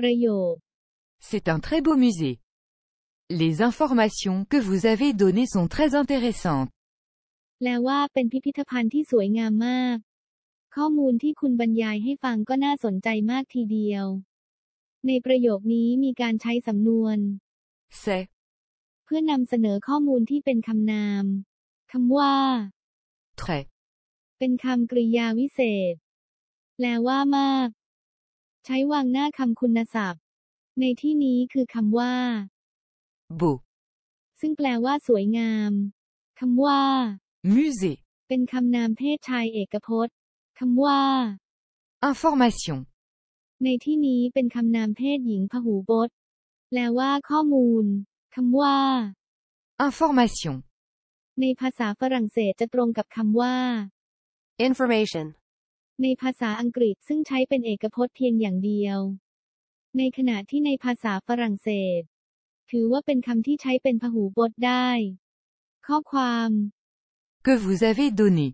ประโยค C'est un très beau musée. Les informations que vous avez données sont très intéressantes. แปลว่าเป็นพิพิธภัณฑ์ที่สวยงามมาก ข้อมูลที่คุณบรรยายให้ฟังก็น่าสนใจมากทีเดียว ในประโยคนี้มีการใช้สำนวน C'est เพื่อนำเสนอข้อมูลที่เป็นคำนามคำว่า très เป็นคำกริยาวิเศษ แปลว่ามาก ใช้วางหน้าคำคุณศัพท์ ในที่นี้คือคำว่า beau. ซึ่งแปลว่าสวยงามคำว่า Musée. เป็นคำนามเพศชายเอกพจน์คำว่า Information. ในที่นี้เป็นคำนามเพศหญิงพหูพจน์แปลว่าข้อมูลคำว่า Information. ในภาษาฝรั่งเศสจะตรงกับคำว่า information, ในภาษาอังกฤษซึ่งใช้เป็นเอกพจน์เพียงอย่างเดียว ในขณะที่ในภาษาฝรั่งเศส ถือว่าเป็นคำที่ใช้เป็นพหูพจน์ได้ ข้อความ Que vous avez donné.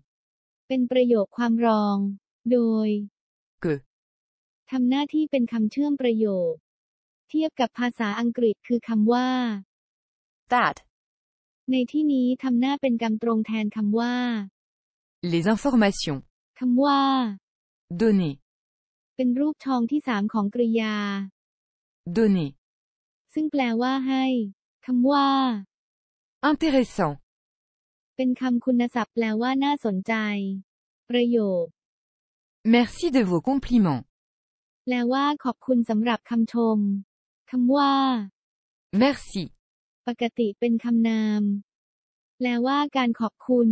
เป็นประโยคความรอง โดย Que ทำหน้าที่เป็นคำเชื่อมประโยค เทียบกับภาษาอังกฤษคือคำว่า that, ในที่นี้ทำหน้าเป็นกรรมตรงแทนคำว่า les informations. คำว่า Donner. เป็นรูปชองที่สามของกริยา Donner. ซึ่งแปลว่าให้คำว่า Intéressant. เป็นคำคุณศัพท์แปลว่าน่าสนใจ ประโยค Merci de vos compliments. แปลว่าขอบคุณสำหรับคำชมคำว่า Merci. ปกติเป็นคำนาม แปลว่าการขอบคุณ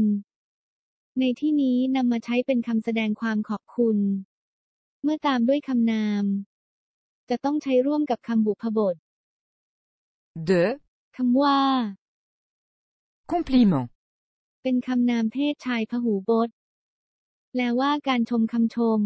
ในที่นี้นำมาใช้เป็นคำแสดงความขอบคุณ เมื่อตามด้วยคำนาม จะต้องใช้ร่วมกับคำบุพบท De คำว่า compliment. เป็นคำนามเพศชายพหูพจน์แปลว่าการชมคำชม